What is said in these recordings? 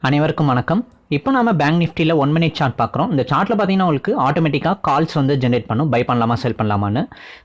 அனைவருக்கும் வணக்கம். இப்போ நம்ம பேங்க் நிஃப்டியில் ஒன் மினிட் சார்ட் பார்க்குறோம். இந்த சார்ட்டில் பார்த்தீங்கன்னா உங்களுக்கு ஆட்டோமேட்டிக்காக கால்ஸ் வந்து ஜென்ரேட் பண்ணும். பை பண்ணலாமா செல் பண்ணலாமான்னு.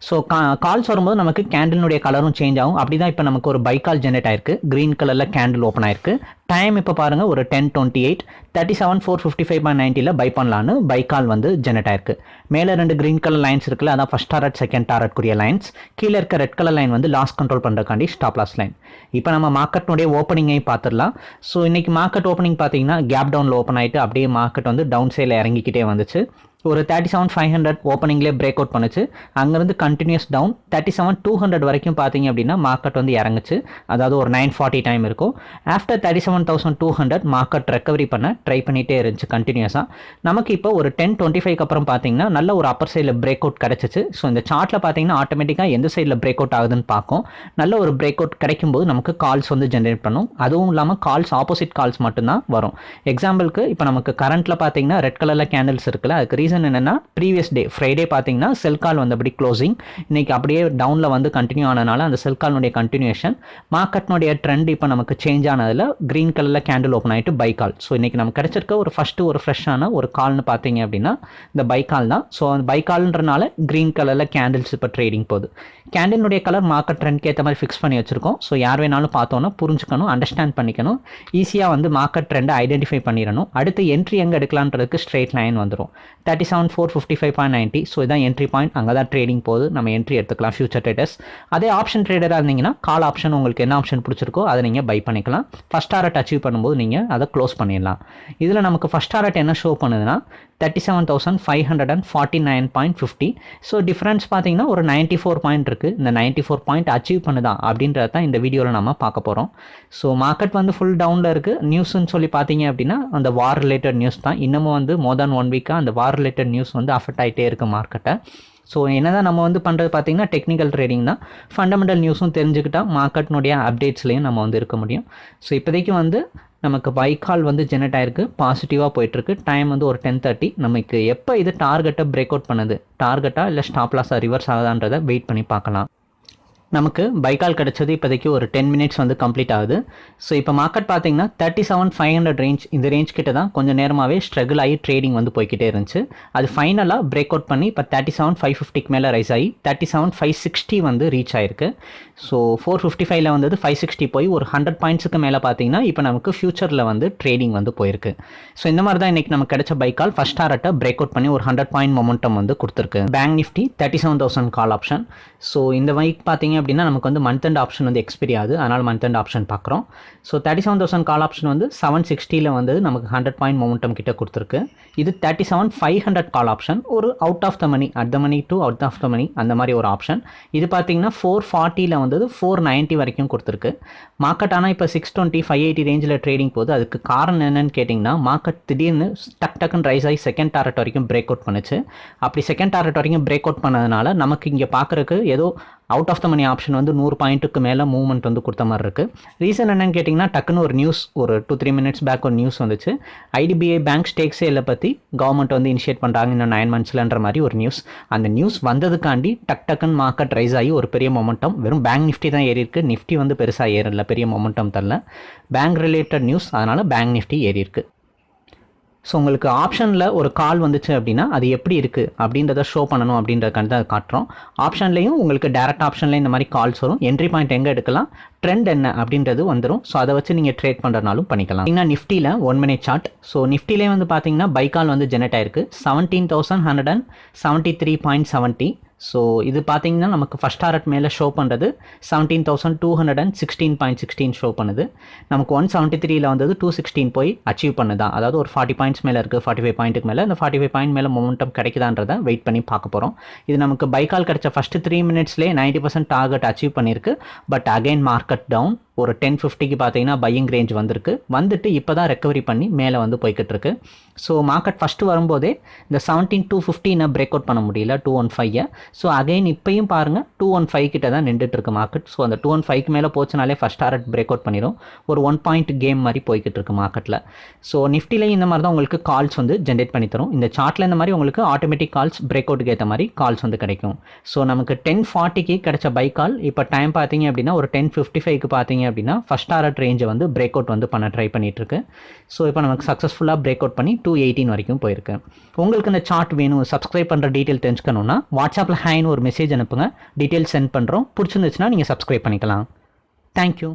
ஸோ கால்ஸ் வரும்போது நமக்கு கேண்டிலுடைய கலரும் சேஞ்ச் ஆகும். அப்படி தான் இப்போ நமக்கு ஒரு பை கால் ஜென்ரேட் ஆயிருக்கு. க்ரீன் கலரில் கேண்டில் ஓப்பன் ஆயிருக்கு. டைம் இப்போ பாருங்கள் ஒரு ten twenty eight thirty seven four fifty five point நைன்ட்டியில் buy பண்ணலான்னு பை கால் வந்து ஜென்ரேட் ஆயிருக்கு. மேலே ரெண்டு க்ரீன் கலர் லைன்ஸ் இருக்குல்ல அதான் ஃபஸ்ட் டாரட் செகண்ட் டாரட்க்குரிய லைன்ஸ் கீழே இருக்க ரெட் கலர் லைன் வந்து லாஸ் கண்ட்ரோல் பண்ணுறக்காண்டி ஸ்டாப் லாஸ் லைன் இப்போ நம்ம மார்க்கெட்னுடைய ஓப்பனிங்கை பார்த்துடலாம். ஸோ இன்றைக்கி மார்க்கெட் ஓப்பனிங் பார்த்தீங்கன்னா கேப் டவுனில் ஓப்பன் ஆகிட்டு அப்படியே மார்க்கெட் வந்து டவுன் சைடில் இறங்கிக்கிட்டே வந்துச்சு. ஒரு தேர்ட்டி செவன் ஃபைவ் ஹண்ட்ரட் ஓப்பனிங்லேயே பிரேக் அவுட் பண்ணுச்சு. அங்கேருந்து continuous down thirty seven two hundred வரைக்கும் பார்த்தீங்க அப்படின்னா மார்க்கெட் வந்து இறங்குச்சு. அதாவது ஒரு நைன் ஃபார்ட்டி டைம் இருக்கும். After thirty seven thousand two hundred market recovery பண்ண ட்ரை பண்ணிகிட்டே இருந்துச்சு கண்டினியூஸாக நமக்கு இப்போ ஒரு டென் டுவெண்ட்டி ஃபைவ் அப்புறம் பார்த்தீங்கன்னா நல்ல ஒரு அப்பர் சைடில் பிரேக் அவுட் கிடச்சிச்சு. ஸோ இந்த சார்ட்டில் பார்த்தீங்கன்னா ஆட்டோமேட்டிக்காக எந்த சைடில் பிரேக் அவுட் ஆகுதுன்னு பார்க்கும். நல்ல ஒரு பிரேக் அவுட் கிடைக்கும்போது நமக்கு கால்ஸ் வந்து ஜென்ரேட் பண்ணும். அதுவும் இல்லாமல் கால்ஸ் ஆப்போசிட் கால்ஸ் மட்டும்தான் வரும். எக்ஸாம்பிளுக்கு இப்போ நமக்கு கரண்ட்டில் பார்த்தீங்கன்னா ரெட் கலரில் கேண்டில்ஸ் இருக்குல்ல அதுக்கு ரீசன் என்னென்னா ப்ரீவியஸ் டே ஃப்ரைடே பார்த்தீங்கன்னா செல் கால் வந்தபடி க்ளோசிங் இன்னைக்கு அப்படியே டவுனில் வந்து கண்டினியூ ஆனதுனால அந்த செல் கால்னுடைய கண்டினியூஷன் மார்க்கெட்னுடைய ட்ரெண்ட் இப்போ நமக்கு சேஞ்ச் ஆனதில் க்ரீன் கலரில் கேண்டில் ஓப்பன் ஆகிட்டு பை கால் ஸோ இன்றைக்கி நமக்கு கிடைச்சிருக்க ஒரு ஃபஸ்ட்டு ஒரு ஃப்ரெஷ்ஷான ஒரு கால்னு பார்த்தீங்க அப்படின்னா இந்த பை கால் தான். ஸோ அந்த பை கால்ன்றனால க்ரீன் கலரில் கேண்டில்ஸ் இப்போ ட்ரேடிங் போகுது. கேண்டிலுடைய கலர் மார்க்கெட் ட்ரெண்ட்க்கு ஏற்ற மாதிரி ஃபிக்ஸ் பண்ணி வச்சிருக்கோம். ஸோ யார் வேணாலும் பார்த்தோன்னா புரிஞ்சுக்கணும் அண்டர்ஸ்டாண்ட் பண்ணிக்கணும். ஈஸியாக வந்து மார்க்கெட் ட்ரெண்டை ஐடென்டிஃபை பண்ணிடணும். அடுத்து என்ட்ரி எங்கே எடுக்கலான்றதுக்கு ஸ்ட்ரெயிட் லைன் வந்துடும் thirty seven four fifty five point ninety so இதான் என்ட்ரி பாயிண்ட் அங்கே தான் ட்ரேடிங் போகுது. நம்ம என்ட்ரி எடுத்துக்கலாம். ஃபியூச்சர் ட்ரேடர்ஸ் அதே ஆப்ஷன் ட்ரேடராக இருந்தீங்கன்னா கால் ஆப்ஷன் உங்களுக்கு என்ன ஆப்ஷன் பிடிச்சிருக்கோ அதை நீங்கள் பை பண்ணிக்கலாம். ஃபஸ்ட் டாரட் அச்சீவ் பண்ணும்போது நீங்கள் அதை க்ளோஸ் பண்ணிடலாம். இதில் நமக்கு ஃபஸ்ட் டாரட் என்ன ஷோ பண்ணுதுன்னா thirty seven thousand five hundred and forty nine point fifty so difference பார்த்தீங்கன்னா ஒரு நைன்ட்டி ஃபோர் பாயிண்ட் இருக்குது இந்த நைன்ட்டி ஃபோர் பாயிண்ட் அச்சீவ் பண்ணுதா? அப்படின்றத தான் இந்த வீடியோவில் நம்ம பார்க்க போகிறோம் ஸோ மார்க்கெட் வந்து ஃபுல் டவுனில் இருக்குது நியூஸ்னு சொல்லி பார்த்தீங்க அப்படின்னா அந்த வார் ரிலேட்டட் நியூஸ் தான். இன்னமும் வந்து மோர் தேன் ஒன் வீக்காக அந்த வார் ரிலேட்டட் நியூஸ் வந்து அஃபெக்ட் ஆகிட்டே இருக்குது மார்க்கெட்டை ஸோ என்ன தான் நம்ம வந்து பண்ணுறது பார்த்தீங்கன்னா டெக்னிக்கல் ட்ரேடிங் தான். ஃபண்டமெண்டல் நியூஸும் தெரிஞ்சுக்கிட்டால் மார்க்கெட்னுடைய அப்டேட்ஸ்லையும் நம்ம வந்து இருக்க முடியும். ஸோ இப்போதைக்கு வந்து நமக்கு பைக்கால் வந்து ஜெனரேட் ஆயிருக்கு பாசிட்டிவாக போயிட்டுருக்கு. டைம் வந்து ஒரு டென் தேர்ட்டி நமக்கு எப்போ இது டார்கெட்டை பிரேக் அவுட் பண்ணுது? டார்கெட்டாக இல்லை ஸ்டாப் லாஸாக ரிவர்ஸ் ஆகுதான்றதை வெயிட் பண்ணி பார்க்கலாம். நமக்கு பைக்கால் கிடச்சது இப்போதைக்கு ஒரு டென் மினிட்ஸ் வந்து கம்ப்ளீட் ஆகுது. ஸோ இப்போ மார்க்கெட் பார்த்தீங்கன்னா thirty seven five hundred range இந்த ரேஞ்ச் கிட்ட தான் கொஞ்சம் நேரமாகவே ஸ்ட்ரகிள் ஆகி ட்ரேடிங் வந்து போய்கிட்டே இருந்துச்சு. அது ஃபைனலாக பிரேக் அவுட் பண்ணி இப்போ தேர்ட்டி செவன் ஃபைவ் ஃபிஃப்டிக்கு மேலே ரைஸ் ஆகி தேர்ட்டி செவன் ஃபைவ் சிக்ஸ்டி வந்து ரீச் ஆயிருக்கு. ஸோ ஃபோர் ஃபிஃப்டி ஃபைவ்ல வந்தது ஃபைவ் சிக்ஸ்டி போய் ஒரு ஹண்ட்ரட் பாயிண்ட்ஸுக்கு மேலே பார்த்தீங்கன்னா இப்போ நமக்கு ஃபியூச்சரில் வந்து ட்ரேடிங் வந்து போயிருக்கு. ஸோ இந்த மாதிரி தான் இன்றைக்கி நமக்கு கிடைச்ச பைக்கால். ஃபஸ்ட் டாரட்டை பிரேக் அவுட் பண்ணி ஒரு ஹண்ட்ரட் பாயிண்ட் மொமெண்டம் வந்து கொடுத்துருக்கு. Bank nifty thirty seven thousand call option so இந்த பைக் பார்த்தீங்க அப்படின்னா நமக்கு வந்து மந்த் அண்ட் ஆப்ஷன் வந்து எக்ஸ்பிரி ஆகுது. அதனால் மந்த் அண்ட் ஆப்ஷன் பார்க்குறோம். So thirty seven thousand call option வந்து செவன் சிக்ஸ்டியில் வந்து நமக்கு ஹண்ட்ரட் பாயிண்ட் மொமெண்டம் கிட்ட கொடுத்துருக்கு. இது thirty seven five hundred call option ஒரு out of the money at the money to out of the money அந்த மாதிரி ஒரு ஆப்ஷன் இது பார்த்தீங்கன்னா ஃபோர் ஃபார்ட்டியில் வந்தது ஃபோர் நைன்ட்டி வரைக்கும் கொடுத்துருக்கு. மார்க்கெட் ஆனால் இப்போ சிக்ஸ் டுவெண்ட்டி ஃபைவ் எயிட்டி ரேஞ்சில் ட்ரேடிங் போது அதுக்கு காரணம் என்னன்னு கேட்டிங்கன்னா மார்க்கெட் திடீர்னு டக் டக்குன்னு ரைஸ் ஆகி செகண்ட் டாரட் வரைக்கும் பிரேக் அவுட் பண்ணுச்சு. அப்படி செகண்ட் டாரட் வரைக்கும் பிரேக் அவுட் பண்ணதுனால நமக்கு இங்கே பார்க்குறக்கு ஏதோ out of the money option வந்து நூறு பாயிண்ட்டுக்கு மேலே மூவ்மெண்ட் வந்து கொடுத்த மாதிரி இருக்குது ரீசன் என்னென்னு கேட்டிங்கன்னா டக்குன்னு ஒரு நியூஸ் ஒரு டூ த்ரீ மினிட்ஸ் பேக் ஒரு நியூஸ் வந்துச்சு. ஐடிபிஐ பேங்க் ஸ்டேக் சேலை பற்றி கவர்மெண்ட் வந்து இனிஷியேட் பண்ணுறாங்க இன்னும் நைன் மந்த்ஸ்லன்ற மாதிரி ஒரு நியூஸ் அந்த நியூஸ் வந்ததுக்காண்டி டக் டக்குன்னு மார்க்கெட் ரைஸ் ஆகி ஒரு பெரிய மொமெண்டம் வெறும் பேங்க் நிஃப்டி தான் ஏறி இருக்கு. நிஃப்டி வந்து பெருசாக ஏறல. பெரிய மொமெண்டம் தரல. பேங்க் ரிலேட்டட் நியூஸ் அதனால் பேங்க் நிஃப்டி ஏறி இருக்குது ஸோ உங்களுக்கு ஆப்ஷனில் ஒரு கால் வந்துச்சு அப்படின்னா அது எப்படி இருக்குது அப்படின்றத ஷோ பண்ணணும் அப்படின்றதுக்காண்டி தான் காட்டுறோம். ஆப்ஷன்லேயும் உங்களுக்கு டேரக்ட் ஆப்ஷன்லேயும் இந்த மாதிரி கால்ஸ் வரும். என்ட்ரி பாயிண்ட் எங்கே எடுக்கலாம்? ட்ரெண்ட் என்ன அப்படின்றது வந்துடும் ஸோ அதை வச்சு நீங்கள் ட்ரேட் பண்ணுறனாலும் பண்ணிக்கலாம். ஏன்னா நிஃப்டியில் ஒன் மினிட் சார்ட் ஸோ நிஃப்டிலே வந்து பார்த்தீங்கன்னா பைக்கால் வந்து ஜெனரேட் ஆயிருக்கு. Seventeen thousand hundred and seventy three point seventy so இது பார்த்தீங்கன்னா நமக்கு ஃபஸ்ட் ஹாரட் மேலே ஷோ பண்ணுறது seventeen thousand two hundred and sixteen point sixteen show பண்ணுது. நமக்கு ஒன் செவன்ட்டி த்ரீல வந்தது டூ சிக்ஸ்டீன் போய் அச்சீவ் பண்ணுதான் அதாவது ஒரு ஃபார்ட்டி பாயிண்ட்ஸ் மேலே இருக்குது ஃபார்ட்டி ஃபைவ் பாயிண்ட்டுக்கு மேலே. இந்த ஃபார்ட்டி ஃபைவ் பாயிண்ட் மேலே மொமெண்டம் கிடைக்குதான்றதை வெயிட் பண்ணி பார்க்க போகிறோம் இது நமக்கு பைக்கால் கிடச்ச ஃபஸ்ட்டு த்ரீ மினிட்ஸ்லேயே நைன்ட்டி பர்சன்ட் டார்கெட் அச்சீவ் பண்ணியிருக்கு பட் அகைன் மார்க்கெட் டவுன் ஒரு டென் ஃபிஃப்டிக்கு பார்த்தீங்கன்னா பையிங் ரேஞ்ச் வந்திருக்கு. வந்துட்டு இப்போ தான் ரெக்கவரி பண்ணி மேலே வந்து போய்கிட்டு இருக்கு ஸோ மார்க்கெட் ஃபஸ்ட்டு வரும்போதே இந்த செவன்டீன் டூ ஃபிஃப்டினை பிரேக் அவுட் பண்ண முடியல டூ ஒன் ஃபைவை ஸோ அகைன் இப்போயும் பாருங்கள் டூ ஒன் ஃபைவ் கிட்ட தான் நின்றுட்டு இருக்கு மார்க்கெட் ஸோ அந்த டூ ஒன் ஃபைவ்க்கு மேலே போச்சுனாலே ஃபஸ்ட் டாரட் பிரேக் அவுட் பண்ணிடும் ஒரு ஒன் பாயிண்ட் கேம் மாதிரி போய்கிட்டு இருக்கு மார்க்கெட்டில் ஸோ நிஃப்டிலையும் இந்த மாதிரி தான் உங்களுக்கு கால்ஸ் வந்து ஜென்ரேட் பண்ணி தரும். இந்த சார்ட்டில் இந்த மாதிரி உங்களுக்கு ஆட்டோமேட்டிக் கால்ஸ் பிரேக் அவுட்டுக்கு ஏற்ற மாதிரி கால்ஸ் வந்து கிடைக்கும். ஸோ நமக்கு டென் ஃபார்ட்டிக்கு கிடைச்ச பை கால் இப்போ டைம் பார்த்தீங்க அப்படின்னா ஒரு டென் ஃபிஃப்டி ஃபைவ்க்கு பார்த்தீங்க அப்படின்னா ஃபஸ்ட் ஆர்ட் ரேஞ்சை வந்து பிரேக் அவுட் வந்து பண்ண ட்ரை பண்ணிட்டு இருக்கு ஸோ இப்போ நமக்கு சக்ஸஸ்ஃபுல்லாக பிரேக் அவுட் பண்ணி டூ எயிட்டீன் வரைக்கும் போயிருக்கு. உங்களுக்கு இந்த சார்ட் வேணும் சப்ஸ்கிரைப் பண்ணுற டீட்டெயில் தெரிஞ்சுக்கணுன்னா வாட்ஸ்அப்பில் ஹேன்னு ஒரு மெசேஜ் அனுப்புங்க. டீட்டெயில் சென்ட் பண்ணுறோம் பிடிச்சிருந்துச்சுன்னா நீங்கள் சப்ஸ்கிரைப் பண்ணிக்கலாம். தேங்க்யூ